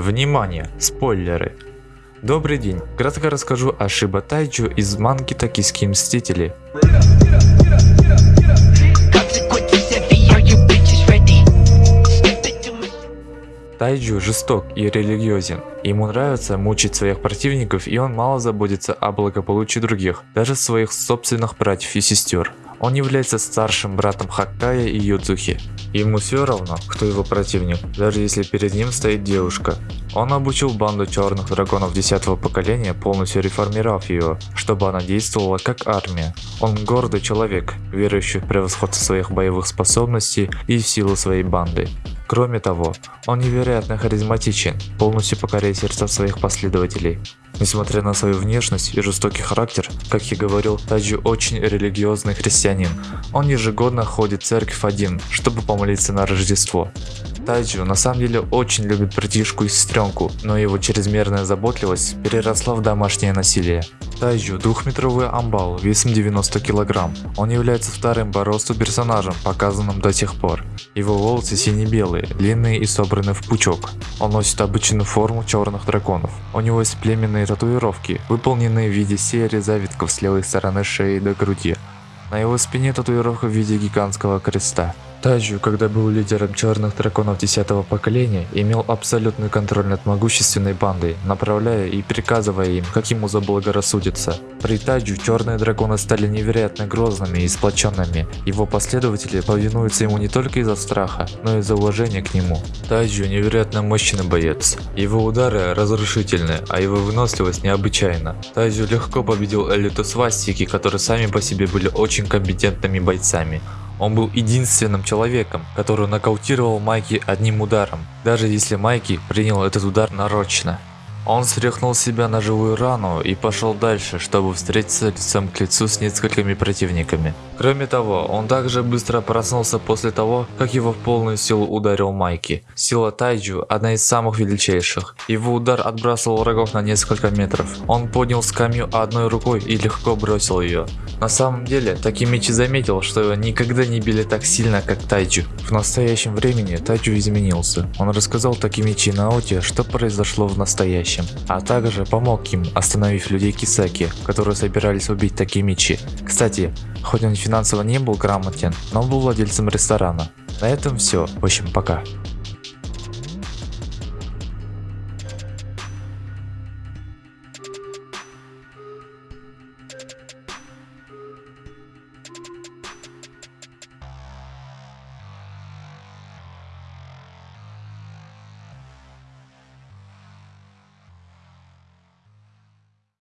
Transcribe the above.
Внимание! Спойлеры! Добрый день! Кратко расскажу о Шиба Тайджу из манги Токийские Мстители. Тайджу жесток и религиозен. Ему нравится мучить своих противников и он мало заботится о благополучии других, даже своих собственных братьев и сестер. Он является старшим братом Хаккая и Юдзухи. Ему все равно, кто его противник, даже если перед ним стоит девушка. Он обучил банду черных драконов 10 поколения, полностью реформировав ее, чтобы она действовала как армия. Он гордый человек, верующий в превосходство своих боевых способностей и в силу своей банды. Кроме того, он невероятно харизматичен, полностью покоряя сердца своих последователей. Несмотря на свою внешность и жестокий характер, как я говорил, Таджи очень религиозный христианин. Он ежегодно ходит в церковь один, чтобы помолиться на Рождество. Тайджу на самом деле очень любит братишку и сестренку, но его чрезмерная заботливость переросла в домашнее насилие. Тайджу двухметровый амбал весом 90 кг. Он является вторым по персонажем, показанным до сих пор. Его волосы сине-белые, длинные и собраны в пучок. Он носит обычную форму черных драконов. У него есть племенные татуировки, выполненные в виде серии завитков с левой стороны шеи до груди. На его спине татуировка в виде гигантского креста. Таджу, когда был лидером черных драконов 10 поколения, имел абсолютный контроль над могущественной бандой, направляя и приказывая им, как ему заблагорассудится. При Таджу черные драконы стали невероятно грозными и сплоченными. Его последователи повинуются ему не только из-за страха, но и из-за уважения к нему. Таджу невероятно мощный боец. Его удары разрушительны, а его выносливость необычайна. Таджу легко победил элиту свастики, которые сами по себе были очень компетентными бойцами. Он был единственным человеком, который нокаутировал Майки одним ударом, даже если Майки принял этот удар нарочно. Он стряхнул себя на живую рану и пошел дальше, чтобы встретиться лицом к лицу с несколькими противниками. Кроме того, он также быстро проснулся после того, как его в полную силу ударил Майки. Сила Тайджу одна из самых величайших. Его удар отбрасывал врагов на несколько метров. Он поднял скамью одной рукой и легко бросил ее. На самом деле, Такимичи заметил, что его никогда не били так сильно, как Тайджу. В настоящем времени Тайджу изменился. Он рассказал Такимичи Наоте, что произошло в настоящем будущем, а также помог им, остановив людей Кисаки, которые собирались убить Такимичи. Кстати, хоть он финансово не был грамотен, но был владельцем ресторана. На этом все. В общем, пока.